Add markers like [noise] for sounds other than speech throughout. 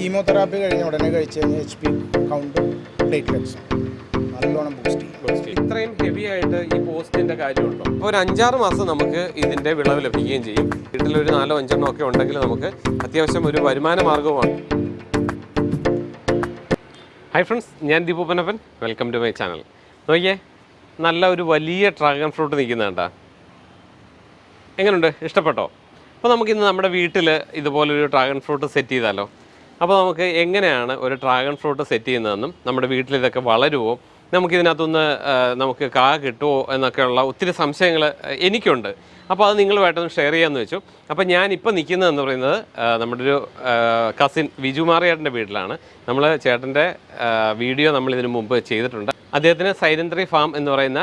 Chemotherapy കഴിഞ്ഞ ഉടനെ കഴിച്ച് കഴിഞ്ഞാൽ എച്ച് പി കൗണ്ടും പ്ലേറ്റ്ലെറ്റ്സും നല്ലോണം ബൂസ്റ്റ് ചെയ്യും ഇത്രയും ഹെവി ആയിട്ട് ഈ പോസ്റ്റിന്റെ കാര്യമുണ്ടോ? അപ്പോൾ ഒരു അഞ്ചാറ് മാസം നമുക്ക് ഇതിന്റെ വിളവ് ലഭിക്കുകയും ചെയ്യും. വീട്ടിലൊരു നാലോ അഞ്ചെണ്ണോ ഒക്കെ ഉണ്ടെങ്കിൽ നമുക്ക് അത്യാവശ്യം ഒരു വരുമാന മാർഗവുമാണ് ഹായ് ഫ്രണ്ട്സ് ഞാൻ Deepu Panappan welcome to my channel നോക്കിയേ നല്ല ഒരു വലിയ ഡ്രാഗൺ ഫ്രൂട്ട് നിൽക്കുന്നുണ്ടാ എങ്ങനെയുണ്ട് ഇഷ്ടപ്പെട്ടോ? അപ്പോൾ നമുക്കിന്ന് നമ്മുടെ വീട്ടിൽ ഇതുപോലൊരു ഡ്രാഗൺ ഫ്രൂട്ട് സെറ്റ് ചെയ്താലോ? അപ്പോൾ നമുക്ക് എങ്ങനെയാണ് ഒരു ഡ്രാഗൺ ഫ്രൂട്ട് സെറ്റ് ചെയ്യുന്നതെന്നും നമ്മുടെ വീട്ടിൽ ഇതൊക്കെ വളരുമോ നമുക്കിതിനകത്തുനിന്ന് നമുക്ക് കാ കിട്ടുമോ എന്നൊക്കെയുള്ള ഒത്തിരി സംശയങ്ങൾ എനിക്കുണ്ട്. അപ്പോൾ അത് നിങ്ങളുമായിട്ടൊന്ന് ഷെയർ ചെയ്യാമെന്ന് വെച്ചു. അപ്പോൾ ഞാൻ ഇപ്പോൾ നിൽക്കുന്നതെന്ന് പറയുന്നത് നമ്മുടെ ഒരു കസിൻ വിജു മാറിയേട്ടന്റെ വീട്ടിലാണ്. നമ്മൾ ചേട്ടന്റെ വീഡിയോ നമ്മൾ ഇതിനു മുമ്പ് ചെയ്തിട്ടുണ്ട്. അദ്ദേഹത്തിന് സൈലന്ത്രി ഫാം എന്ന് പറയുന്ന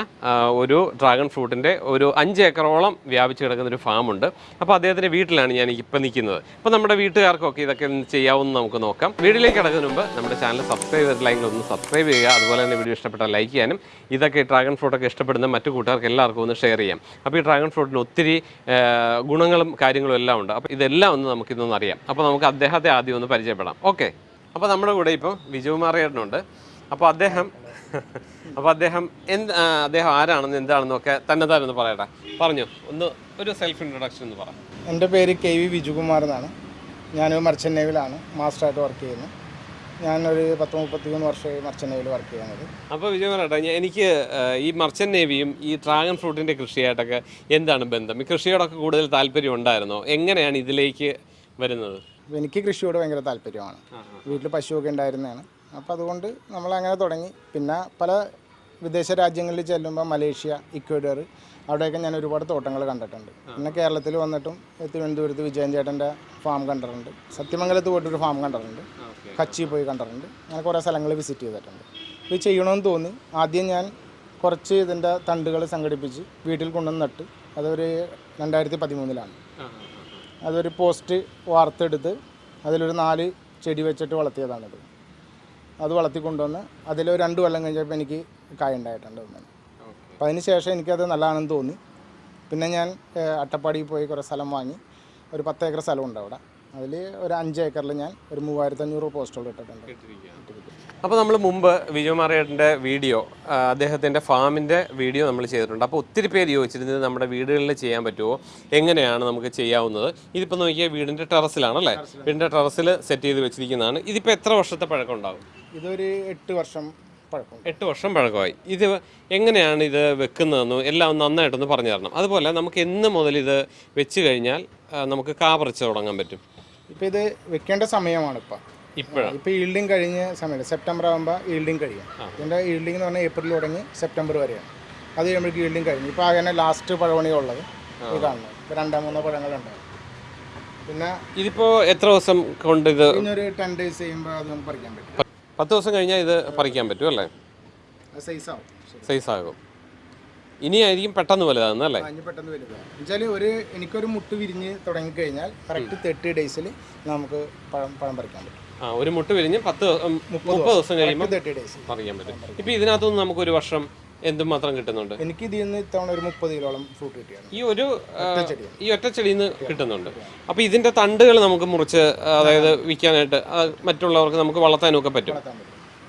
ഒരു ഡ്രാഗൺ ഫ്രൂട്ടിന്റെ ഒരു അഞ്ച് ഏക്കറോളം വ്യാപിച്ച് കിടക്കുന്ന ഒരു ഫാമുണ്ട്. അപ്പോൾ അദ്ദേഹത്തിന്റെ വീട്ടിലാണ് ഞാൻ ഇപ്പം നിൽക്കുന്നത്. അപ്പോൾ നമ്മുടെ വീട്ടുകാർക്കൊക്കെ ഇതൊക്കെ ചെയ്യാവുന്ന നമുക്ക് നോക്കാം. വീട്ടിലേക്ക് കിടക്കുന്നതിന് മുമ്പ് നമ്മുടെ ചാനൽ സബ്സ്ക്രൈബ് ചെയ്തിട്ടില്ലെങ്കിൽ ഒന്ന് സബ്സ്ക്രൈബ് ചെയ്യുക. അതുപോലെ തന്നെ വീഡിയോ ഇഷ്ടപ്പെട്ടാൽ ലൈക്ക് ചെയ്യാനും ഇതൊക്കെ ഡ്രാഗൺ ഫ്രൂട്ടൊക്കെ ഇഷ്ടപ്പെടുന്ന മറ്റു കൂട്ടുകാർക്ക് എല്ലാവർക്കും ഒന്ന് ഷെയർ ചെയ്യാം. അപ്പോൾ ഈ ഡ്രാഗൺ ഫ്രൂട്ടിന് ഒത്തിരി ഗുണങ്ങളും കാര്യങ്ങളും എല്ലാം ഉണ്ട്. അപ്പോൾ ഇതെല്ലാം ഒന്ന് നമുക്കിന്നൊന്ന് അറിയാം. അപ്പോൾ നമുക്ക് അദ്ദേഹത്തെ ആദ്യം ഒന്ന് പരിചയപ്പെടാം. ഓക്കെ. അപ്പോൾ നമ്മുടെ കൂടെ ഇപ്പോൾ വിജയകുമാറിയേട്ടനുണ്ട് അപ്പോൾ അദ്ദേഹം അപ്പോൾ അദ്ദേഹം എന്ത് അദ്ദേഹം ആരാണെന്ന് എന്താണെന്നൊക്കെ തന്നെ പറയട്ടെ. പറഞ്ഞു. ഒന്ന് ഒരു സെൽഫ് ഇൻട്രൊഡക്ഷൻ എന്ന് പറ. എന്റെ പേര് കെ വി വിജുകുമാർ എന്നാണ്. ഞാൻ മർച്ചന്റ് നേവിലാണ് മാസ്റ്ററായിട്ട് വർക്ക് ചെയ്യുന്നത് ഞാനൊരു പത്ത് മുപ്പത്തിമൂന്ന് വർഷമായി മർച്ചന്റ് നേവിൽ വർക്ക് ചെയ്യുന്നത്. അപ്പോൾ വിജയ് പറയട്ടെ എനിക്ക് ഈ മർച്ചന്റ് നേവിയും ഈ ഡ്രാഗൺ ഫ്രൂട്ടിന്റെ കൃഷിയായിട്ടൊക്കെ എന്താണ് ബന്ധം? ഈ കൃഷിയോടൊക്കെ കൂടുതൽ താല്പര്യം ഉണ്ടായിരുന്നോ? എങ്ങനെയാണ് ഇതിലേക്ക് വരുന്നത്? എനിക്ക് കൃഷിയോട് ഭയങ്കര താല്പര്യമാണ്. വീട്ടിൽ പശുവൊക്കെ ഉണ്ടായിരുന്നതാണ്. അപ്പോൾ അതുകൊണ്ട് നമ്മൾ അങ്ങനെ തുടങ്ങി. പിന്നെ പല വിദേശ രാജ്യങ്ങളിൽ ചെല്ലുമ്പോൾ മലേഷ്യ ഇക്വഡർ അവിടെയൊക്കെ ഞാൻ ഒരുപാട് തോട്ടങ്ങൾ കണ്ടിട്ടുണ്ട്. പിന്നെ കേരളത്തിൽ വന്നിട്ടും തിരുവനന്തപുരത്ത് വിജയൻ ചേട്ടന്റെ ഫാം കണ്ടിട്ടുണ്ട്. സത്യമംഗലത്ത് പോയിട്ടൊരു ഫാം കണ്ടിട്ടുണ്ട്. കച്ചി പോയി കണ്ടിട്ടുണ്ട്. അങ്ങനെ കുറേ സ്ഥലങ്ങൾ വിസിറ്റ് ചെയ്തിട്ടുണ്ട്. ഇത് ചെയ്യണമെന്ന് തോന്നി. ആദ്യം ഞാൻ കുറച്ച് ഇതിന്റെ തണ്ടുകൾ സംഘടിപ്പിച്ച് വീട്ടിൽ കൊണ്ടുവന്ന് നട്ട്. അതൊരു രണ്ടായിരത്തി പതിമൂന്നിലാണ്. അതൊരു പോസ്റ്റ് വാർത്തെടുത്ത് അതിലൊരു നാല് ചെടി വെച്ചിട്ട് വളർത്തിയതാണിത്. അത് വളർത്തി കൊണ്ടുവന്ന് അതിലൊരു രണ്ട് കൊല്ലം കഴിഞ്ഞപ്പോൾ എനിക്ക് കായ ഉണ്ടായിട്ടുണ്ട് ഒന്നിന് അപ്പം അതിന് ശേഷം എനിക്കത് നല്ലതാണെന്ന് തോന്നി. പിന്നെ ഞാൻ അട്ടപ്പാടിയിൽ പോയി കുറേ സ്ഥലം വാങ്ങി. ഒരു പത്ത് ഏക്കർ സ്ഥലമുണ്ട് അവിടെ. അതിൽ ഒരു അഞ്ച് ഏക്കറിൽ ഞാൻ ഒരു മൂവായിരത്തഞ്ഞൂറ് പോസ്റ്റുകൾ ഇട്ടിട്ടുണ്ട്. അപ്പോൾ നമ്മൾ മുമ്പ് വിജയകുമാറേട്ടന്റെ വീഡിയോ അദ്ദേഹത്തിന്റെ ഫാമിന്റെ വീഡിയോ നമ്മൾ ചെയ്തിട്ടുണ്ട്. അപ്പോൾ ഒത്തിരി പേര് ചോദിച്ചിരുന്നത് നമ്മുടെ വീടുകളിൽ ചെയ്യാൻ പറ്റുമോ? എങ്ങനെയാണ് നമുക്ക് ചെയ്യാവുന്നത്? ഇതിപ്പോൾ നോക്കിയാൽ വീടിന്റെ ടെറസിലാണല്ലേ വീടിന്റെ ടെറസിൽ സെറ്റ് ചെയ്ത് വെച്ചിരിക്കുന്നതാണ്. ഇതിപ്പോൾ എത്ര വർഷത്തെ പഴക്കം ഉണ്ടാകും ഇതൊരു എട്ട് വർഷം പഴക്കമുണ്ട്. എട്ട് വർഷം പഴക്കമായി. ഇത് എങ്ങനെയാണ് ഇത് വെക്കുന്നതെന്നും എല്ലാം ഒന്ന് നന്നായിട്ടൊന്ന് പറഞ്ഞു തരണം. അതുപോലെ നമുക്ക് എന്ന് മുതൽ ഇത് വെച്ച് കഴിഞ്ഞാൽ നമുക്ക് കാ പറിച്ച് തുടങ്ങാൻ പറ്റും. ഇപ്പോൾ ഇത് വെക്കേണ്ട സമയമാണ് ഇപ്പം ഇപ്പോഴാണ് ഇപ്പോൾ ഈൽഡിങ് കഴിഞ്ഞ സമയത്ത് സെപ്റ്റംബർ ആകുമ്പോൾ ഈൽഡിങ് കഴിയും. ഇതിന്റെ ഈൽഡിംഗ് എന്ന് പറഞ്ഞാൽ ഏപ്രിൽ തുടങ്ങി സെപ്റ്റംബർ വരെയാണ്. അത് കഴിയുമ്പോൾ ഈൽഡിംഗ് കഴിഞ്ഞു. ഇപ്പോൾ അങ്ങനെ ലാസ്റ്റ് പഴവണിയുള്ളത് ഈ കാണുന്നത്. ഇപ്പോൾ രണ്ടോ മൂന്നോ പഴങ്ങളുണ്ട് പിന്നെ ഇതിപ്പോൾ എത്ര ദിവസം കൊണ്ട് ഇത് ഒരു ടെൻ ഡേയ്സ് കഴിയുമ്പോൾ അത് നമുക്ക് പറിക്കാൻ പറ്റും. പത്ത് ദിവസം കഴിഞ്ഞാൽ ഇത് പറിക്കാൻ പറ്റും അല്ലേ? അത് സൈസ് ആവും. ഇനി ആയിരിക്കും ഇനിയായിരിക്കും പെട്ടെന്ന് വലുതാകുന്നത് അല്ലേ? പെട്ടെന്ന് എന്നുവെച്ചാൽ ഒരു എനിക്കൊരു മുട്ട് വിരിഞ്ഞ് തുടങ്ങിക്കഴിഞ്ഞാൽ കറക്റ്റ് തേർട്ടി ഡേയ്സിൽ നമുക്ക് പഴം പഴം പറിക്കാൻ പറ്റും. ആ ഒരു മുട്ട വിരിഞ്ഞ് പത്ത് മുപ്പത് ദിവസം കഴിയുമ്പോൾ അറിയാൻ പറ്റും. ഇപ്പൊ ഇതിനകത്തുനിന്ന് നമുക്ക് ഒരു വർഷം എന്തുമാത്രം കിട്ടുന്നുണ്ട്? എനിക്ക് ഇതിൽ നിന്ന് ഇത്തവണ ഒരു മുപ്പത് കിലോളം ഫ്രൂട്ട് കിട്ടിയാണ്. ഈ ഒരു ഈ ഒറ്റ ചെടിയിൽ നിന്ന് കിട്ടുന്നുണ്ട്. അപ്പൊ ഇതിന്റെ തണ്ടുകൾ നമുക്ക് മുറിച്ച് അതായത് വിൽക്കാനായിട്ട് മറ്റുള്ളവർക്ക് നമുക്ക് വളർത്താനും ഒക്കെ പറ്റും.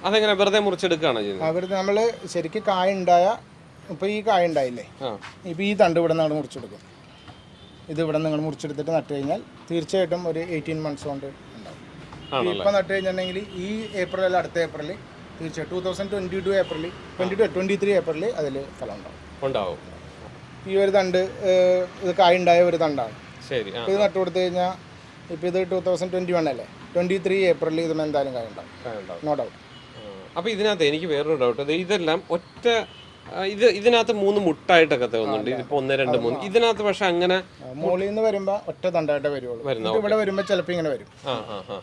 അതെങ്ങനെ വെറുതെ മുറിച്ചെടുക്കുകയാണോ ചെയ്യുന്നത്? അവർ നമ്മൾ ശരിക്കും കായ ഉണ്ടായ ഇപ്പൊ ഈ കായ ഉണ്ടായില്ലേ? ഇപ്പൊ ഈ തണ്ട് ഇവിടെ നിന്നാണ് മുറിച്ചെടുക്കും. ഇത് ഇവിടെ നിങ്ങൾ മുറിച്ചെടുത്തിട്ട് നട്ടു കഴിഞ്ഞാൽ തീർച്ചയായിട്ടും ഒരു എയ്റ്റീൻ മന്ത്സ് കൊണ്ട് ഇപ്പം നട്ട് കഴിഞ്ഞിട്ടുണ്ടെങ്കിൽ ഈ ഏപ്രിൽ അല്ല അടുത്ത ഏപ്രിൽ തീർച്ചയായും two thousand twenty two April twenty two twenty three April അതിൽ ഫലം ഉണ്ടാവും. ഉണ്ടാവും. ഈ ഒരു തണ്ട് ഇത് കായ ഉണ്ടായ ഒരു തണ്ടാണ്. ശരി ഇത് നട്ട് കൊടുത്തു കഴിഞ്ഞാൽ ഇപ്പോൾ ഇത് ടൂ തൗസൻഡ് ട്വന്റി വൺ അല്ലേ? ട്വന്റി ത്രീ ഏപ്രിൽ ഇതിന് എന്തായാലും കായ ഉണ്ടാവും ഉണ്ടാവും നോ ഡൗട്ട് അപ്പോൾ ഇതിനകത്ത് എനിക്ക് വേറൊരു ഡൗട്ട് ഇതെല്ലാം ഒറ്റ ഇത് ഇതിനകത്ത് മൂന്ന് മുട്ടായിട്ടൊക്കെ തോന്നുന്നുണ്ട്. ഇപ്പൊ ഒന്ന് രണ്ട് മൂന്ന്. ഇതിനകത്ത് പക്ഷെ അങ്ങനെ മുകളിൽ നിന്ന് വരുമ്പോ ഒറ്റ തണ്ടായിട്ടേ വരുള്ളൂ. ഇവിടെ വരുമ്പോ ചിലപ്പോ ഇങ്ങനെ വരും.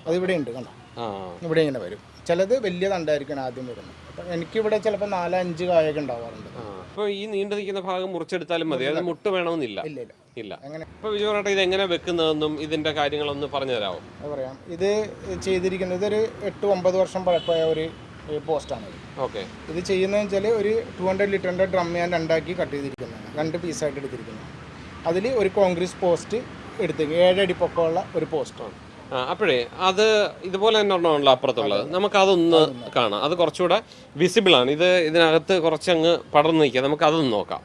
അത് ഇവിടെ ഉണ്ട് കണ്ടോ? ഇവിടെ ഇങ്ങനെ വരും. ചിലത് വലിയ തണ്ടായിരിക്കും ആദ്യം വരുന്നത്. അപ്പം എനിക്കിവിടെ ചിലപ്പോൾ നാല് അഞ്ച് കായൊക്കെ ഉണ്ടാവാറുണ്ട്. അപ്പോൾ ഈ നീണ്ടു നിൽക്കുന്ന ഭാഗം മുറിച്ചെടുത്താലും മതി. അത് മുട്ട് വേണമെന്നില്ല. ഇല്ല ഇല്ല. അപ്പോൾ ഇത് എങ്ങനെ വെക്കുന്നതെന്നും ഇതിന്റെ കാര്യങ്ങളൊന്ന് പറഞ്ഞു തരാമോ പറയാം. ഇത് ചെയ്തിരിക്കുന്നത് ഒരു എട്ട് ഒമ്പത് വർഷം പഴക്കമായ ഒരു പോസ്റ്റാണ് ഓക്കെ ഇത് ചെയ്യുന്നതെന്ന് വെച്ചാൽ ഒരു ടു ഹൺഡ്രഡ് ലിറ്ററിന്റെ ഡ്രം ഞാൻ രണ്ടാക്കി കട്ട് ചെയ്തിരിക്കുന്നതാണ്. രണ്ട് പീസായിട്ട് എടുത്തിരിക്കുന്നത് അതിൽ ഒരു കോൺക്രീറ്റ് പോസ്റ്റ് എടുത്ത് ഏഴടി പൊക്കമുള്ള ഒരു പോസ്റ്റാണ് അപ്പോഴേ അത് ഇതുപോലെ തന്നെ ഉണ്ടാവുള്ള അപ്പുറത്തുള്ളത് നമുക്ക് അതൊന്ന് കാണാം. അത് കുറച്ചുകൂടെ വിസിബിൾ ആണ്. ഇത് ഇതിനകത്ത് കുറച്ചങ്ങ് പടർന്നു നിൽക്കുക. നമുക്ക് അതൊന്ന് നോക്കാം.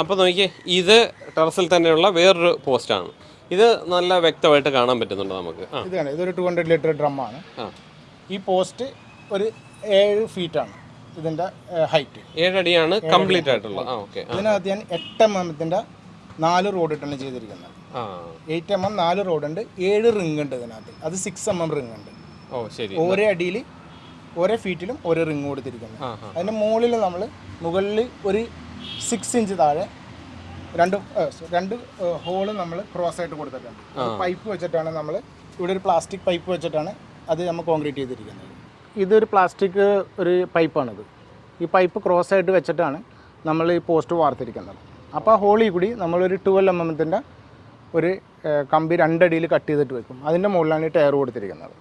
അപ്പോൾ നോക്കിയേ ഇത് ടെറസിൽ തന്നെയുള്ള വേറൊരു പോസ്റ്റാണ് ഇത് നല്ല വ്യക്തമായിട്ട് കാണാൻ പറ്റുന്നുണ്ട് നമുക്ക്. ഇതാണ്. ഇതൊരു ടു ഹൺഡ്രഡ് ലിറ്റർ ഡ്രം ആണ്. ഈ പോസ്റ്റ് ഒരു ഏഴ് ഫീറ്റാണ് ഇതിന്റെ ഹൈറ്റ്. ഏഴടിയാണ് കംപ്ലീറ്റ് ആയിട്ടുള്ള. ഇതിനകത്ത് ഞാൻ എട്ട് എം എമ്മത്തിന്റെ നാല് റോഡ് ഇട്ടാണ് ചെയ്തിരിക്കുന്നത്. എയ്റ്റ് എം എം നാല് ഉണ്ട് ഏഴ് റിംഗ് ഉണ്ട് ഇതിനകത്ത്. അത് സിക്സ് എം എം റിംഗ് ഉണ്ട്. ഓ ശരി. ഓരോ അടിയിൽ ഓരോ ഫീറ്റിലും ഓരോ റിംഗ് കൊടുത്തിരിക്കുന്നത് അതിന്റെ മുകളിൽ നമ്മൾ മുകളിൽ ഒരു സിക്സ് ഇഞ്ച് താഴെ രണ്ട് രണ്ട് ഹോൾ നമ്മൾ ക്രോസ് ആയിട്ട് കൊടുത്തിട്ടുണ്ട്. പൈപ്പ് വെച്ചിട്ടാണ് നമ്മൾ ഇവിടെ ഒരു പ്ലാസ്റ്റിക് പൈപ്പ് വെച്ചിട്ടാണ് അത് നമ്മൾ കോൺക്രീറ്റ് ചെയ്തിരിക്കുന്നത്. ഇതൊരു പ്ലാസ്റ്റിക് ഒരു പൈപ്പാണിത്. ഈ പൈപ്പ് ക്രോസ് ആയിട്ട് വെച്ചിട്ടാണ് നമ്മൾ ഈ പോസ്റ്റ് വാർത്തിരിക്കുന്നത്. അപ്പോൾ ആ ഹോളിൽ കൂടി നമ്മളൊരു ട്വൽവ് എം എമ്മത്തിന്റെ ഒരു കമ്പി രണ്ടടിയിൽ കട്ട് ചെയ്തിട്ട് വെക്കും. അതിന്റെ മുകളിലാണ് ഈ ടയർ കൊടുത്തിരിക്കുന്നത്.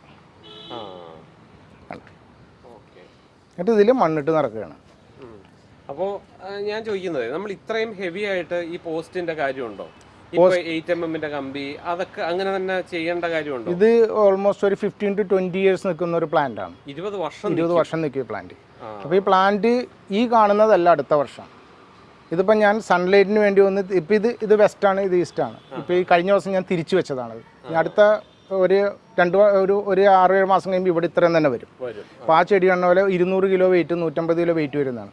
എന്നിട്ട് ഇതിൽ മണ്ണിട്ട് നടക്കുകയാണ്. അപ്പോൾ ഞാൻ ചോദിക്കുന്നത് നമ്മൾ ഇത്രയും ഹെവി ആയിട്ട് ഈ പോസ്റ്റിന്റെ കാര്യമുണ്ടോ? ഇപ്പൊ കമ്പി അതൊക്കെ അങ്ങനെ തന്നെ ചെയ്യേണ്ട കാര്യമുണ്ട്? ഇത് ഓൾമോസ്റ്റ് ഒരു ഫിഫ്റ്റീൻ ടു ട്വന്റി ഇയേഴ്സ് നിൽക്കുന്ന ഒരു പ്ലാന്റ് ആണ്. ഇരുപത് വർഷം ഇരുപത് വർഷം നിൽക്കിയ പ്ലാന്റ് അപ്പൊ അപ്പോൾ ഈ പ്ലാന്റ് ഈ കാണുന്നതല്ല അടുത്ത വർഷം. ഇതിപ്പോൾ ഞാൻ സൺലൈറ്റിന് വേണ്ടി വന്ന് ഇപ്പോൾ ഇത് ഇത് ആണ് ഇത് ഈസ്റ്റാണ് ഇപ്പോൾ ഈ കഴിഞ്ഞ ദിവസം ഞാൻ തിരിച്ചു വെച്ചതാണ് ഇനി അടുത്ത ഒരു രണ്ട് ഒരു ഒരു ആറ് ഏഴ് മാസം കഴിയുമ്പോൾ ഇവിടെ ഇത്രയും തന്നെ വരും. വരും. അപ്പോൾ ആ ചെടി കണ്ണ പോലെ ഇരുന്നൂറ് കിലോ വെയിറ്റ് നൂറ്റമ്പത് കിലോ വെയിറ്റ് വരുന്നതാണ്.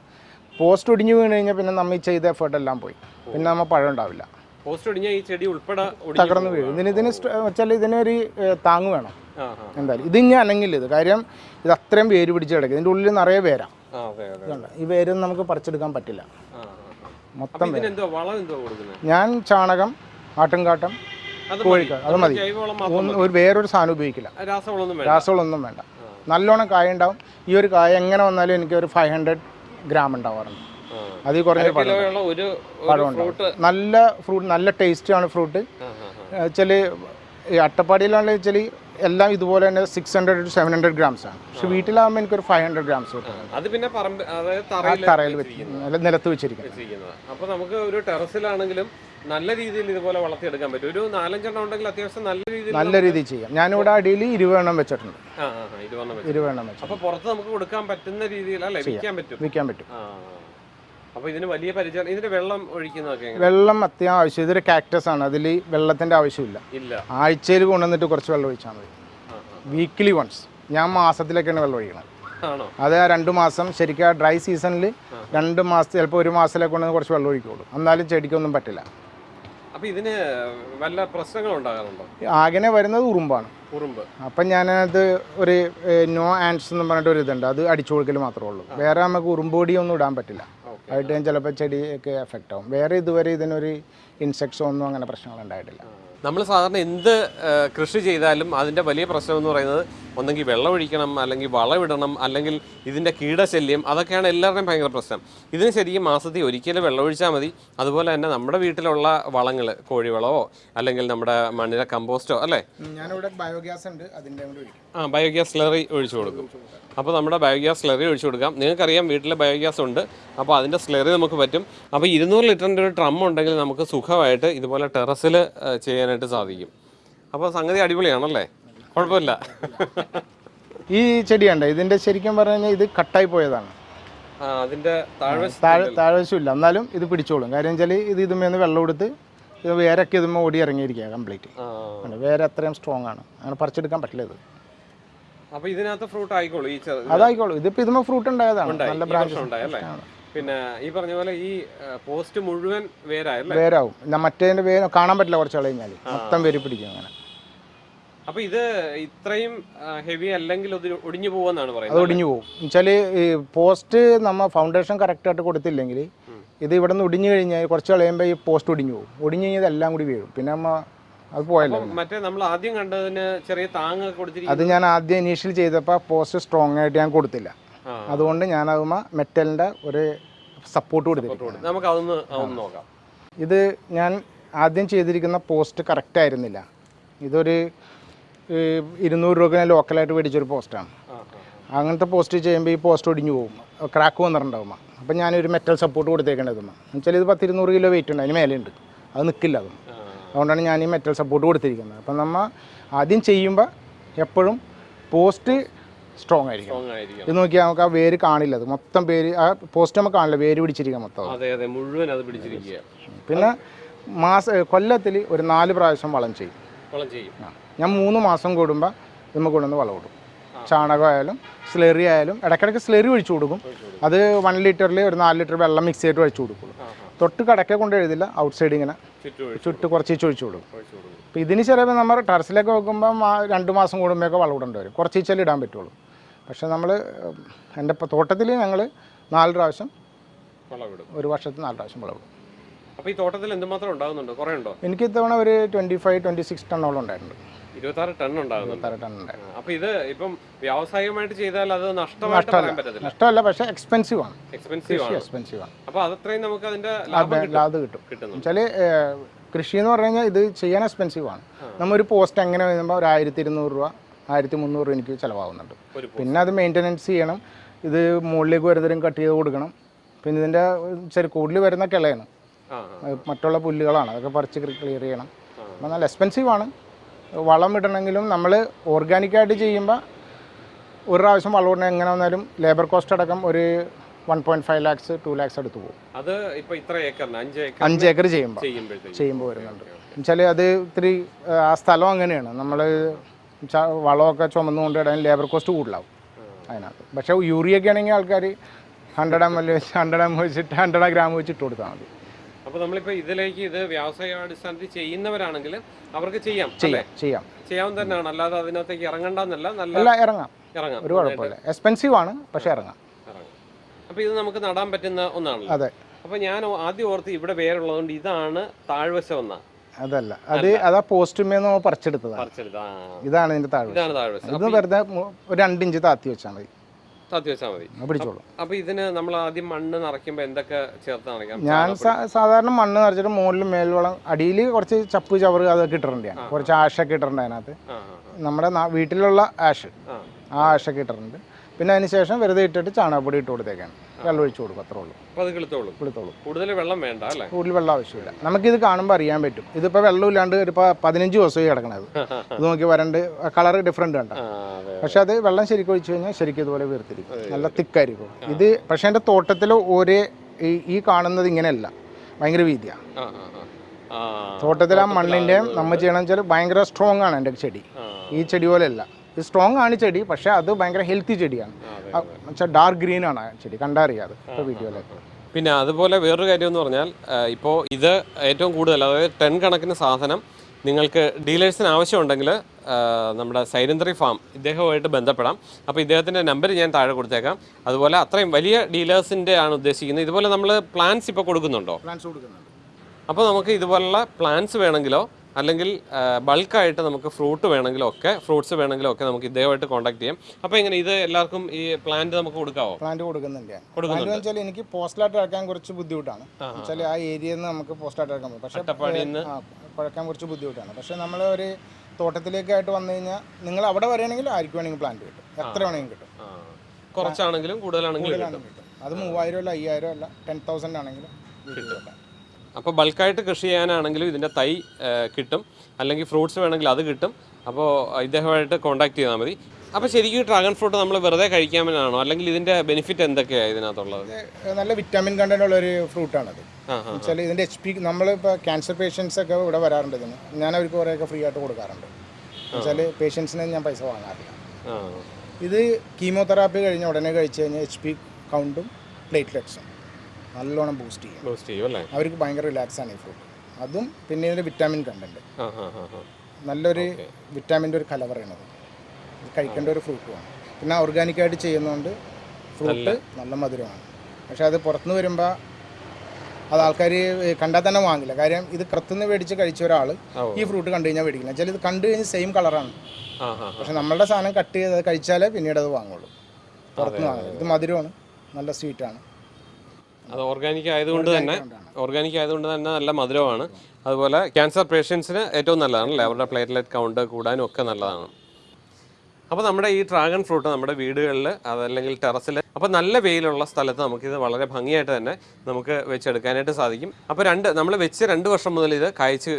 പോസ്റ്റ് ഒടിഞ്ഞു വീണ് കഴിഞ്ഞാൽ പിന്നെ നമ്മൾ ഈ ചെയ്ത എഫേർട്ട് എല്ലാം പോയി. പിന്നെ നമ്മൾ പഴം ഉണ്ടാവില്ല. പോസ്റ്റ് ഈ ചെടി ഉൾപ്പെടെ തകർന്ന് വീഴും. ഇതിന് ഇതിന് വെച്ചാൽ ഇതിനൊരു താങ് താങ്ങ് വേണം. എന്തായാലും ഇത് ഇനി അനങ്ങില്ല. ഇത് കാര്യം ഇത് അത്രയും വേര് പിടിച്ച് കിടക്കും. ഇതിന്റെ ഉള്ളിൽ നിറയെ പേരാ ഈ വേരൊന്നും നമുക്ക് പറിച്ചെടുക്കാൻ പറ്റില്ല. മൊത്തം ഞാൻ ചാണകം ആട്ടുംകാട്ടം കോഴിക്കാട് കോഴിക്കാ അത് മതി. ഒരു വേറൊരു സാധനം ഉപയോഗിക്കില്ല. രാസവളമൊന്നും വേണ്ട. നല്ലോണം കായ ഉണ്ടാവും. ഈ ഒരു കായ എങ്ങനെ വന്നാലും എനിക്ക് ഒരു ഫൈവ് ഹൺഡ്രഡ് ഗ്രാം ഉണ്ടാവാറുണ്ട്. അതിൽ കുറഞ്ഞ പഴമുണ്ട് നല്ല ഫ്രൂട്ട് നല്ല ടേസ്റ്റാണ് ഫ്രൂട്ട്. വെച്ചാൽ ഈ അട്ടപ്പാടിയിലാണെന്ന് വെച്ചാൽ എല്ലാം ഇതുപോലെ തന്നെ six hundred to seven hundred grams ആണ്. പക്ഷെ വീട്ടിലാകുമ്പോൾ എനിക്കൊരു ഫൈവ് ഹൺഡ്രഡ് ഗ്രാംസ് അത് പിന്നെ തറയിൽ നിലത്ത് വെച്ചിരിക്കുന്നത്. വെച്ചിരിക്കുന്നത്. നമുക്ക് ഒരു ടെറസിലാണെങ്കിലും നല്ല രീതിയിൽ ഇതുപോലെ വളർത്തിയെടുക്കാൻ പറ്റും. ഒരു നാലഞ്ചെണ്ണം ഉണ്ടെങ്കിൽ അത്യാവശ്യം നല്ല രീതിയിൽ നല്ല രീതിയിൽ ചെയ്യാം. ഞാനിവിടെ അടിയിൽ ഇരുപതെണ്ണം വെച്ചിട്ടുണ്ട്. ഇരുപതെണ്ണം വെച്ചു അപ്പൊ പുറത്ത് നമുക്ക് കൊടുക്കാൻ പറ്റുന്ന രീതിയിൽ വിൽക്കാൻ പറ്റും. വിൽക്കാൻ പറ്റും. ആ അപ്പൊ ഇതിന് വലിയ വെള്ളം ഒഴിക്കുന്നതൊക്കെ വെള്ളം അത്യാവശ്യം ഇതൊരു കാക്ടസ് ആണ്. അതിൽ വെള്ളത്തിന്റെ ആവശ്യമില്ല. ഇല്ല. ആഴ്ചയിൽ കൊണ്ടുവന്നിട്ട് കുറച്ച് വെള്ളം ഒഴിച്ചാൽ മതി. വീക്ക്ലി വൺസ് ഞാൻ മാസത്തിലേക്കാണ് വെള്ളം ഒഴിക്കുന്നത് അത് ആ രണ്ട് മാസം ശരിക്കും ആ ഡ്രൈ സീസണിൽ രണ്ട് മാസം ചിലപ്പോൾ ഒരു മാസത്തിലേക്ക് കൊണ്ടുവന്ന് കുറച്ച് വെള്ളം ഒഴിക്കുള്ളൂ. എന്നാലും ചെടിക്കൊന്നും പറ്റില്ല. അപ്പൊ ഇതിന് വല്ല പ്രശ്നങ്ങളുണ്ടാകാറുണ്ടോ ആകെ വരുന്നത് ഉറുമ്പാണ്. ഉറുമ്പ്. അപ്പം ഞാനത് ഒരു നോ ആൻഡ്സ് എന്ന് പറഞ്ഞിട്ട് ഒരു ഇതുണ്ട്. അത് അടിച്ചു കൊടുക്കൽ മാത്രമേ ഉള്ളൂ. വേറെ നമുക്ക് ഉറുമ്പൊടിയൊന്നും ഇടാൻ പറ്റില്ല. ആയിട്ട് ചിലപ്പോൾ ചെടിയൊക്കെ എഫക്റ്റ് ആവും. വേറെ ഇതുവരെ ഇതിനൊരു ഇൻസെക്ട്സോ ഒന്നും അങ്ങനെ പ്രശ്നങ്ങൾ ഉണ്ടായിട്ടില്ല. നമ്മൾ സാധാരണ എന്ത് കൃഷി ചെയ്താലും അതിന്റെ വലിയ പ്രശ്നം എന്ന് പറയുന്നത് ഒന്നെങ്കിൽ വെള്ളമൊഴിക്കണം അല്ലെങ്കിൽ വളമിടണം അല്ലെങ്കിൽ ഇതിന്റെ കീടശല്യം അതൊക്കെയാണ് എല്ലാവരുടെയും ഭയങ്കര പ്രശ്നം. ഇതിന് ശരിക്കും മാസത്തിൽ ഒരിക്കലും വെള്ളമൊഴിച്ചാൽ മതി. അതുപോലെ തന്നെ നമ്മുടെ വീട്ടിലുള്ള വളങ്ങൾ കോഴിവളമോ അല്ലെങ്കിൽ നമ്മുടെ മണ്ണിലെ കമ്പോസ്റ്റോ അല്ലേ? ഞാനിവിടെ ബയോഗ്യാസ് ഉണ്ട് അതിന്റെ ആ ബയോഗ്യാസ് സ്ലറി ഒഴിച്ചു കൊടുക്കും. അപ്പോൾ നമ്മുടെ ബയോഗ്യാസ് സ്ലറി ഒഴിച്ചു കൊടുക്കാം. നിങ്ങൾക്കറിയാം വീട്ടിൽ ബയോഗ്യാസ് ഉണ്ട്. അപ്പോൾ അതിന്റെ സ്ലറി നമുക്ക് പറ്റും. അപ്പോൾ ഇരുന്നൂറ് ലിറ്ററിന്റെ ഒരു ട്രം ഉണ്ടെങ്കിൽ നമുക്ക് സുഖമായിട്ട് ഇതുപോലെ ടെറസിൽ ചെയ്യാനായിട്ട് സാധിക്കും. അപ്പോൾ സംഗതി അടിപൊളിയാണല്ലേ? കുഴപ്പമില്ല. ഈ ചെടി കണ്ട? ഇതിന്റെ ശരിക്കും പറഞ്ഞു ഇത് കട്ടായി പോയതാണ്. അതിന്റെ താഴ്വശമില്ല. എന്നാലും ഇത് പിടിച്ചോളും. കാര്യം വെച്ചാൽ ഇത് ഇതുമേന്ന് വെള്ളം കൊടുത്ത് ഇത് വേരൊക്കെ ഇതുമ്മ ഓടി ഇറങ്ങിയിരിക്കുക കംപ്ലീറ്റ് വേറെ അത്രയും സ്ട്രോങ് ആണ്. അങ്ങനെ പറിച്ചെടുക്കാൻ പറ്റില്ല ഇത്. അപ്പൊ ഇതിനകത്ത് ഫ്രൂട്ട് ആയിക്കോളൂ അതായിക്കോളൂ. ഇതിപ്പോ ഇതുമ്മ ഫ്രൂട്ട് ഉണ്ടായതാണ്. നല്ല ബ്രാഞ്ച് ഉണ്ടായല്ലേ പിന്നെ ഈ പറഞ്ഞ പോലെ ഈ പോസ്റ്റ് മുഴുവൻ വേരായല്ലേ? വേരാവും. മറ്റേതിന്റെ വേര് കാണാൻ പറ്റില്ല കുറച്ച് കഴിഞ്ഞാൽ മൊത്തം വേര് പിടിക്കും അങ്ങനെ. അപ്പൊ ഇത് ഇത്രയും ഹെവി അല്ലെങ്കിൽ അത് ഒടിഞ്ഞു പോകുമെന്നാണ് അത് പറയുന്നത് ഒടിഞ്ഞു പോകും ഈ പോസ്റ്റ് നമ്മ ഫൗണ്ടേഷൻ കറക്റ്റ് ആയിട്ട് കൊടുത്തില്ലെങ്കിൽ ഇത് ഇവിടെ നിന്ന് ഒടിഞ്ഞു കഴിഞ്ഞാൽ കുറച്ച് കഴിയുമ്പോൾ ഈ പോസ്റ്റ് ഒടിഞ്ഞു പോകും ഒടിഞ്ഞു കഴിഞ്ഞാൽ എല്ലാം കൂടി വീഴും. പിന്നെ നമ്മ അത് പോയല്ലോ മറ്റേ നമ്മൾ ആദ്യം കണ്ടതിന് ചെറിയ താങ്ങ് കൊടുത്തിരിക്കും അത് ഞാൻ ആദ്യം ഇനീഷ്യൽ ചെയ്തപ്പോൾ പോസ്റ്റ് സ്ട്രോങ് ആയിട്ട് ഞാൻ കൊടുത്തില്ല. അതുകൊണ്ട് ഞാൻ അതുമ്മ മെറ്റലിന്റെ ഒരു സപ്പോർട്ട് കൊടുത്തിരിക്കും നമുക്ക് അതൊന്ന് നോക്കാം. ഇത് ഞാൻ ആദ്യം ചെയ്തിരിക്കുന്ന പോസ്റ്റ് കറക്റ്റ് ആയിരുന്നില്ല. ഇതൊരു ഇരുന്നൂറ് രൂപ ഞാൻ ലോക്കലായിട്ട് മേടിച്ചൊരു പോസ്റ്റാണ്. അങ്ങനത്തെ പോസ്റ്റ് ചെയ്യുമ്പോൾ ഈ പോസ്റ്റ് ഒടിഞ്ഞു പോകും. ക്രാക്ക് വന്നിട്ടുണ്ടാവുമ്പോൾ അപ്പം ഞാനൊരു മെറ്റൽ സപ്പോർട്ട് കൊടുത്തേക്കേണ്ടതുമ്മ എന്നുവെച്ചാൽ ഇത് പത്തിരുന്നൂറ് കിലോ വെയിറ്റ് ഉണ്ട്. അതിന് മേലെയുണ്ട്. അത് നിൽക്കില്ല അതും. അതുകൊണ്ടാണ് ഞാൻ ഈ മെറ്റൽ സപ്പോർട്ട് കൊടുത്തിരിക്കുന്നത്. അപ്പം നമ്മൾ ആദ്യം ചെയ്യുമ്പോൾ എപ്പോഴും പോസ്റ്റ് സ്ട്രോങ് ആയിരിക്കും ഇത് നോക്കിയാൽ നമുക്ക് ആ വേര് കാണില്ല. അത് മൊത്തം പേര് ആ പോസ്റ്റ് നമുക്ക് കാണില്ല വേര് പിടിച്ചിരിക്കുക മൊത്തം അതെ. അതെ മുഴുവൻ അത് പിടിച്ചിരിക്കുക പിന്നെ മാസ കൊല്ലത്തിൽ ഒരു നാല് പ്രാവശ്യം വളം ചെയ്യും. വളം ചെയ്യും. ഞാൻ മൂന്ന് മാസം കൂടുമ്പോൾ നമുക്ക് കൊണ്ടുവന്ന് വളം ഇടും. ചാണകമായാലും സ്ലെറി ആയാലും ഇടയ്ക്കിടയ്ക്ക് സ്ലെറി ഒഴിച്ചു കൊടുക്കും. അത് വൺ ലിറ്ററിൽ ഒരു നാല് ലിറ്റർ വെള്ളം മിക്സ് ചെയ്തിട്ട് ഒഴിച്ചു കൊടുക്കുള്ളൂ. തൊട്ട് കടക്കെ കൊണ്ട് എഴുതില്ല ഔട്ട് സൈഡ് ഇങ്ങനെ ചുറ്റും ചുട്ട് കുറച്ച് ഒഴിച്ചു കൊടുക്കും. അപ്പം ഇതിന് ചിലപ്പോൾ നമ്മൾ ടെറസിലൊക്കെ വെക്കുമ്പോൾ രണ്ട് മാസം കൂടുമ്പോഴൊക്കെ വളം ഇടേണ്ടി വരും. കുറച്ച് ചെല്ലി ഇടാൻ പറ്റുള്ളൂ. പക്ഷേ നമ്മൾ എന്റെ ഇപ്പോൾ തോട്ടത്തിൽ ഞങ്ങൾ നാല് പ്രാവശ്യം വളം ഇടും ഒരു വർഷത്തിൽ നാല് പ്രാവശ്യം വളം ഇടും അപ്പോൾ ഈ തോട്ടത്തിൽ എന്തുമാത്രം ഉണ്ടാകുന്നുണ്ട് കുറേ ഉണ്ടോ? എനിക്ക് ഇത്തവണ ഒരു ട്വന്റി ഫൈവ് ട്വന്റി സിക്സ് ടണ്ണോളം ഉണ്ടായിട്ടുണ്ട്. ഇരുപത്താറ് ടൺ ഉണ്ടാകുന്നുണ്ട്. അപ്പോൾ ഇത് ഇപ്പം വ്യാവസായികമായിട്ട് ചെയ്താൽ അത് നഷ്ടമായിട്ട് പറയാൻ പറ്റത്തില്ല. നഷ്ടമല്ല പക്ഷേ എക്സ്പെൻസീവ് ആണ്. എക്സ്പെൻസീവ് ആണ്. എക്സ്പെൻസീവ് ആണ്. അപ്പോൾ അതത്രയും നമുക്ക് അതിന്റെ ലാഭം കിട്ടും. കിട്ടുന്നു കൃഷി എന്ന് പറഞ്ഞു കഴിഞ്ഞാൽ ഇത് ചെയ്യാൻ എക്സ്പെൻസീവ് ആണ്. നമ്മൾ ഒരു പോസ്റ്റ് എങ്ങനെ വരുമ്പോൾ ഒരു ആയിരത്തി ഇരുന്നൂറ് രൂപ ആയിരത്തി മുന്നൂറ് രൂപ എനിക്ക് ചിലവാകുന്നുണ്ട്. പിന്നെ അത് മെയിന്റനൻസ് ചെയ്യണം. ഇത് മുകളിലേക്ക് വരുന്നതും കട്ട് ചെയ്ത് കൊടുക്കണം. പിന്നെ ഇതിന്റെ ചെറിയ കൂടുതൽ വരുന്ന കിളയാണ്. മറ്റുള്ള പുല്ലുകളാണ്. അതൊക്കെ പറിച്ച് ക്ലിയർ ചെയ്യണം. നല്ല എക്സ്പെൻസീവ് ആണ്. വളം ഇടണമെങ്കിലും നമ്മൾ ഓർഗാനിക്കായിട്ട് ചെയ്യുമ്പോൾ ഒരു പ്രാവശ്യം വളം ഇടണം എങ്ങനെ വന്നാലും ലേബർ കോസ്റ്റ് അടക്കം ഒരു one point five lakhs to lakhs അടുത്ത് പോകും. അത് ഇത്ര ഏക്കറിന് അഞ്ച് ഏക്കർ അഞ്ച് ഏക്കർ ചെയ്യുമ്പോൾ ചെയ്യുമ്പോൾ വരുന്നുണ്ട്. എന്നുവെച്ചാൽ അത് ഇത്തിരി ആ, ആ സ്ഥലം അങ്ങനെയാണ്. നമ്മൾ വളമൊക്കെ ചുമന്നുകൊണ്ട് ഇടാൻ ലേബർ കോസ്റ്റ് കൂടുതലാവും അതിനകത്ത്. പക്ഷേ യൂറിയൊക്കെ ആണെങ്കിൽ ആൾക്കാർ ഹൺഡ്രഡ് എം എൽ വെച്ച് ഹൺഡ്രഡ് എം വെച്ചിട്ട് ഹൺഡ്രഡ് ഗ്രാം വെച്ചിട്ട് കൊടുത്താൽ മതി. അപ്പൊ നമ്മളിപ്പോ ഇതിലേക്ക് ഇത് വ്യവസായ അടിസ്ഥാനത്തിൽ ചെയ്യുന്നവരാണെങ്കിൽ അവർക്ക് ചെയ്യാം ചെയ്യാം ചെയ്യാം. ചെയ്യാൻ തന്നെയാണ്. അല്ലാതെ അതിനകത്തേക്ക് ഇറങ്ങണ്ടെന്നല്ല നല്ല ഇറങ്ങാം. ഇറങ്ങാം. ഒരു കുഴപ്പമില്ല. എക്സ്പെൻസീവ് ആണ് പക്ഷേ ഇറങ്ങാം. അപ്പോൾ അപ്പൊ ഇത് നമുക്ക് നടാൻ പറ്റുന്ന ഒന്നാണ് അതെ. അപ്പൊ ഞാൻ ആദ്യം ഓർത്ത് ഇവിടെ പേരുള്ളതുകൊണ്ട് ഇതാണ് താഴ്വശം എന്നാ. അതല്ല. അത് അതാ പോസ്റ്റുമേ നമ്മൾ പറിച്ചെടുത്തതാണ്. പറിച്ചെടുത്ത ഇതാണ് ഇതിന്റെ താഴ്വശം. ഇത് വെറുതെ ഒരു രണ്ടിഞ്ച് താത്തി വെച്ചാൽ മതി. താത്തി വെച്ചാൽ മതി പിടിച്ചോളൂ. അപ്പൊ ഇതിന് നമ്മൾ ആദ്യം മണ്ണ് എന്തൊക്കെ ചേർത്ത് നിറയ്ക്കാം? ഞാൻ സാധാരണ മണ്ണ് നിറച്ചിട്ട് മുകളിൽ മേൽവളം അടിയിൽ കുറച്ച് ചപ്പ് ചവറ് അതൊക്കെ ഇട്ടിട്ടുണ്ട് കുറച്ച് ആഷൊക്കെ ഇട്ടിട്ടുണ്ട് അതിനകത്ത്. നമ്മുടെ വീട്ടിലുള്ള ആഷ്. ആ. ആ ആഷൊക്കെ ഇട്ടിട്ടുണ്ട്. പിന്നെ അതിന് ശേഷം വെറുതെ ഇട്ടിട്ട് ചാണകപ്പൊടി ഇട്ട് കൊടുത്തേക്കാണ്. വെള്ളം ഒഴിച്ചു കൊടുക്കും അത്രേ ഉള്ളൂ. അപ്പൊ അത് കിളുത്തോളും കൊടുത്തോളൂ കൂടുതൽ വെള്ളം വേണ്ട അല്ലേ? കൂടുതൽ വെള്ളം ആവശ്യമില്ല. നമുക്കിത് കാണുമ്പോൾ അറിയാൻ പറ്റും. ഇതിപ്പോൾ വെള്ളമില്ലാണ്ട് ഒരു ഇപ്പൊ പതിനഞ്ച് ദിവസമായി കിടക്കണത്. [laughs] ഇത് നോക്കി വരണ്ട് കളർ ഡിഫറെന്റ് ഉണ്ട് അതെ പക്ഷെ അത് വെള്ളം ശരിക്കും ഒഴിച്ചു കഴിഞ്ഞാൽ ശരിക്കും ഇതുപോലെ വീർത്തിരിക്കും നല്ല തിക്കായിരിക്കും. ഇത് പക്ഷേ എന്റെ തോട്ടത്തിൽ ഒരേ ഈ കാണുന്നത് ഇങ്ങനെയല്ല. ഭയങ്കര വീതിയാണ് തോട്ടത്തിൽ ആ മണ്ണിന്റെയും നമ്മൾ ചെയ്യണമെന്ന് വെച്ചാൽ ഭയങ്കര സ്ട്രോങ് ആണ് എന്റെ ചെടി. ഈ ചെടി പോലെയല്ല. ഇത് സ്ട്രോങ് ആണ് ചെടി പക്ഷേ അത് ഭയങ്കര ഹെൽത്തി ചെടിയാണ്. വെച്ചാൽ ഡാർക്ക് ഗ്രീൻ ആണ് ചെടി. കണ്ടറിയാതെ വീഡിയോ വീഡിയോയിലൊക്കെ. പിന്നെ അതുപോലെ വേറൊരു കാര്യം എന്ന് പറഞ്ഞാൽ ഇപ്പോൾ ഇത് ഏറ്റവും കൂടുതൽ അതായത് ടെൻ കണക്കിന് സാധനം നിങ്ങൾക്ക് ഡീലേഴ്സിന് ആവശ്യമുണ്ടെങ്കിൽ നമ്മുടെ സൈലന്ത്രി ഫാം ഇദ്ദേഹവുമായിട്ട് ബന്ധപ്പെടാം. അപ്പോൾ ഇദ്ദേഹത്തിന്റെ നമ്പർ ഞാൻ താഴെ കൊടുത്തേക്കാം. അതുപോലെ അത്രയും വലിയ ഡീലേഴ്സിന്റെ ആണ് ഉദ്ദേശിക്കുന്നത്. ഇതുപോലെ നമ്മൾ പ്ലാൻസ് ഇപ്പോൾ കൊടുക്കുന്നുണ്ടോ? പ്ലാൻസ് കൊടുക്കുന്നുണ്ട്. അപ്പോൾ നമുക്ക് ഇതുപോലുള്ള പ്ലാൻസ് വേണമെങ്കിലോ അല്ലെങ്കിൽ ബൾക്കായിട്ട് നമുക്ക് ഫ്രൂട്ട് വേണമെങ്കിലും ഒക്കെ ഫ്രൂട്ട്സ് വേണമെങ്കിലും ഒക്കെ നമുക്ക് ഇദ്ദേഹമായിട്ട് കോൺടാക്ട് ചെയ്യാം. അപ്പോൾ എങ്ങനെ ഇത് എല്ലാവർക്കും ഈ പ്ലാന്റ് നമുക്ക് കൊടുക്കാവോ? പ്ലാന്റ് കൊടുക്കുന്നുണ്ട്. ഞാൻ പ്ലാന്റ് വെച്ചാൽ എനിക്ക് പോസ്റ്റലായിട്ട് ഇറക്കാൻ കുറച്ച് ബുദ്ധിമുട്ടാണ്. വെച്ചാൽ ആ ഏരിയയിൽ നിന്ന് നമുക്ക് പോസ്റ്റലായിട്ട് ഇറക്കാൻ പറ്റും. പക്ഷേ കുഴക്കാൻ കുറച്ച് ബുദ്ധിമുട്ടാണ്. പക്ഷേ നമ്മൾ ഒരു തോട്ടത്തിലേക്കായിട്ട് വന്നു കഴിഞ്ഞാൽ നിങ്ങൾ അവിടെ വരികയാണെങ്കിൽ ആർക്ക് വേണമെങ്കിൽ പ്ലാന്റ് കിട്ടും. എത്ര വേണമെങ്കിലും കിട്ടും. കുറച്ചാണെങ്കിലും കൂടുതലാണെങ്കിലും അത് മൂവായിരം അല്ല അയ്യായിരം അല്ല ടെൻ തൗസൻഡ് ആണെങ്കിലും കിട്ടും. അപ്പോൾ ബൾക്കായിട്ട് കൃഷി ചെയ്യാനാണെങ്കിലും ഇതിന്റെ തൈ കിട്ടും. അല്ലെങ്കിൽ ഫ്രൂട്ട്സ് വേണമെങ്കിൽ അത് കിട്ടും. അപ്പോൾ ഇദ്ദേഹമായിട്ട് കോൺടാക്ട് ചെയ്താൽ മതി. അപ്പോൾ ശരിക്കും ഡ്രാഗൺ ഫ്രൂട്ട് നമ്മൾ വെറുതെ കഴിക്കാമെന്നാണോ? അല്ലെങ്കിൽ ഇതിന്റെ ബെനിഫിറ്റ് എന്തൊക്കെയാണ് ഇതിനകത്തുള്ളത്? നല്ല വിറ്റാമിൻ കണ്ടന്റ് ഉള്ള ഒരു ഫ്രൂട്ടാണത് വെച്ചാൽ ഇതിന്റെ എച്ച് പി നമ്മളിപ്പോൾ ക്യാൻസർ പേഷ്യൻസ് ഒക്കെ ഇവിടെ വരാറുണ്ട്. ഇതിന് ഞാൻ അവർക്ക് കുറേയൊക്കെ ഫ്രീ ആയിട്ട് കൊടുക്കാറുണ്ട്. വെച്ചാൽ പേഷ്യൻസിന് ഞാൻ പൈസ വാങ്ങാറില്ല. ഇത് കീമോതെറാപ്പി കഴിഞ്ഞ ഉടനെ കഴിച്ച് കഴിഞ്ഞാൽ എച്ച് പി കൗണ്ടും പ്ലേറ്റ്ലെറ്റ്സും. നല്ലോണം ബൂസ്റ്റ് ചെയ്യും. ബൂസ്റ്റ് ചെയ്യും അല്ലേ? അവർക്ക് ഭയങ്കര റിലാക്സ് ആണ് ഈ ഫ്രൂട്ട് അതും പിന്നെ ഇതിന്റെ വിറ്റാമിൻ ആ നല്ലൊരു വിറ്റാമിന്റെ ഒരു കലവറയാണത് കഴിക്കേണ്ട ഒരു ഫ്രൂട്ടുമാണ് പിന്നെ ഓർഗാനിക്കായിട്ട് ചെയ്യുന്നതുകൊണ്ട് ഫ്രൂട്ട് നല്ല. മധുരമാണ്. പക്ഷേ അത് പുറത്തുനിന്ന് വരുമ്പോൾ അത് ആൾക്കാർ കണ്ടാൽ തന്നെ വാങ്ങില്ല. കാര്യം ഇത് പുറത്തുനിന്ന് മേടിച്ച് കഴിച്ച ഒരാൾ ഈ ഫ്രൂട്ട് കണ്ടു കഴിഞ്ഞാൽ മേടിക്കില്ല. ചില ഇത് കണ്ടു കഴിഞ്ഞാൽ സെയിം കളറാണ് പക്ഷെ നമ്മളുടെ സാധനം കട്ട് ചെയ്ത് കഴിച്ചാലേ പിന്നീട് അത് വാങ്ങുള്ളൂ. പുറത്തുനിന്ന് വാങ്ങില്ല ഇത് മധുരമാണ്. നല്ല സ്വീറ്റാണ് അത് ഓർഗാനിക് ആയതുകൊണ്ട് തന്നെ ഓർഗാനിക് ആയതുകൊണ്ട് തന്നെ നല്ല മധുരമാണ്. അതുപോലെ ക്യാൻസർ പേഷ്യൻസിന് ഏറ്റവും നല്ലതാണല്ലേ അവരുടെ പ്ലേറ്റ്ലെറ്റ് കൗണ്ട് കൂടാനും ഒക്കെ നല്ലതാണ്. അപ്പോൾ നമ്മുടെ ഈ ഡ്രാഗൺ ഫ്രൂട്ട് നമ്മുടെ വീടുകളിൽ അതല്ലെങ്കിൽ ടെറസിൽ അപ്പോൾ നല്ല വെയിലുള്ള സ്ഥലത്ത് നമുക്കിത് വളരെ ഭംഗിയായിട്ട് തന്നെ നമുക്ക് വെച്ചെടുക്കാനായിട്ട് സാധിക്കും. അപ്പോൾ രണ്ട് നമ്മൾ വെച്ച് രണ്ട് വർഷം മുതൽ ഇത് കായ്ച്ച്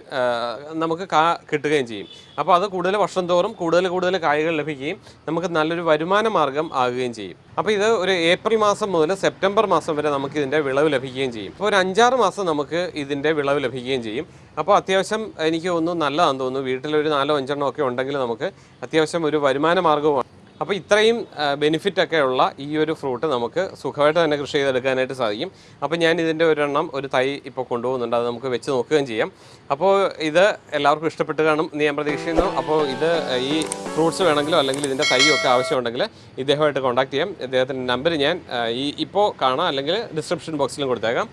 നമുക്ക് കാ കിട്ടുകയും ചെയ്യും. അപ്പോൾ അത് കൂടുതൽ വർഷം തോറും കൂടുതൽ കൂടുതൽ കായ്കൾ ലഭിക്കുകയും നമുക്ക് നല്ലൊരു വരുമാന മാർഗം ആകുകയും ചെയ്യും. അപ്പോൾ ഇത് ഒരു ഏപ്രിൽ മാസം മുതൽ സെപ്റ്റംബർ മാസം വരെ നമുക്ക് ഇതിന്റെ വിളവ് ലഭിക്കുകയും ചെയ്യും. അപ്പോൾ ഒരു അഞ്ചാറ് മാസം നമുക്ക് ഇതിന്റെ വിളവ് ലഭിക്കുകയും ചെയ്യും. അപ്പോൾ അത്യാവശ്യം എനിക്ക് തോന്നുന്നു നല്ലതാണെന്ന് തോന്നുന്നു. വീട്ടിലൊരു നാലോ അഞ്ചെണ്ണോ ഒക്കെ ഉണ്ടെങ്കിൽ നമുക്ക് അത്യാവശ്യം ഒരു വരുമാന മാർഗവുമാണ്. അപ്പോൾ ഇത്രയും ബെനിഫിറ്റൊക്കെ ഉള്ള ഈ ഒരു ഫ്രൂട്ട് നമുക്ക് സുഖമായിട്ട് തന്നെ കൃഷി ചെയ്തെടുക്കാനായിട്ട് സാധിക്കും. അപ്പോൾ ഞാൻ ഇതിന്റെ ഒരെണ്ണം ഒരു തൈ ഇപ്പോൾ കൊണ്ടുപോകുന്നുണ്ട്. അത് നമുക്ക് വെച്ച് നോക്കുകയും ചെയ്യാം. അപ്പോൾ ഇത് എല്ലാവർക്കും ഇഷ്ടപ്പെട്ട് കാണും എന്ന് ഞാൻ പ്രതീക്ഷിക്കുന്നു. അപ്പോൾ ഇത് ഈ ഫ്രൂട്ട്സ് വേണമെങ്കിലോ അല്ലെങ്കിൽ ഇതിന്റെ തൈയൊക്കെ ഒക്കെ ആവശ്യമുണ്ടെങ്കിൽ ഇദ്ദേഹമായിട്ട് കോൺടാക്ട് ചെയ്യാം. ഇദ്ദേഹത്തിന്റെ നമ്പർ ഞാൻ ഈ ഇപ്പോൾ കാണാം അല്ലെങ്കിൽ ഡിസ്ക്രിപ്ഷൻ ബോക്സിലും കൊടുത്തേക്കാം.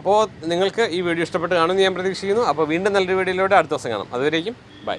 അപ്പോൾ നിങ്ങൾക്ക് ഈ വീഡിയോ ഇഷ്ടപ്പെട്ട് കാണുമെന്ന് ഞാൻ പ്രതീക്ഷിക്കുന്നു. അപ്പോൾ വീണ്ടും നല്ലൊരു വീഡിയോയിലൂടെ അടുത്ത ദിവസം കാണാം. അതുവരേക്കും ബൈ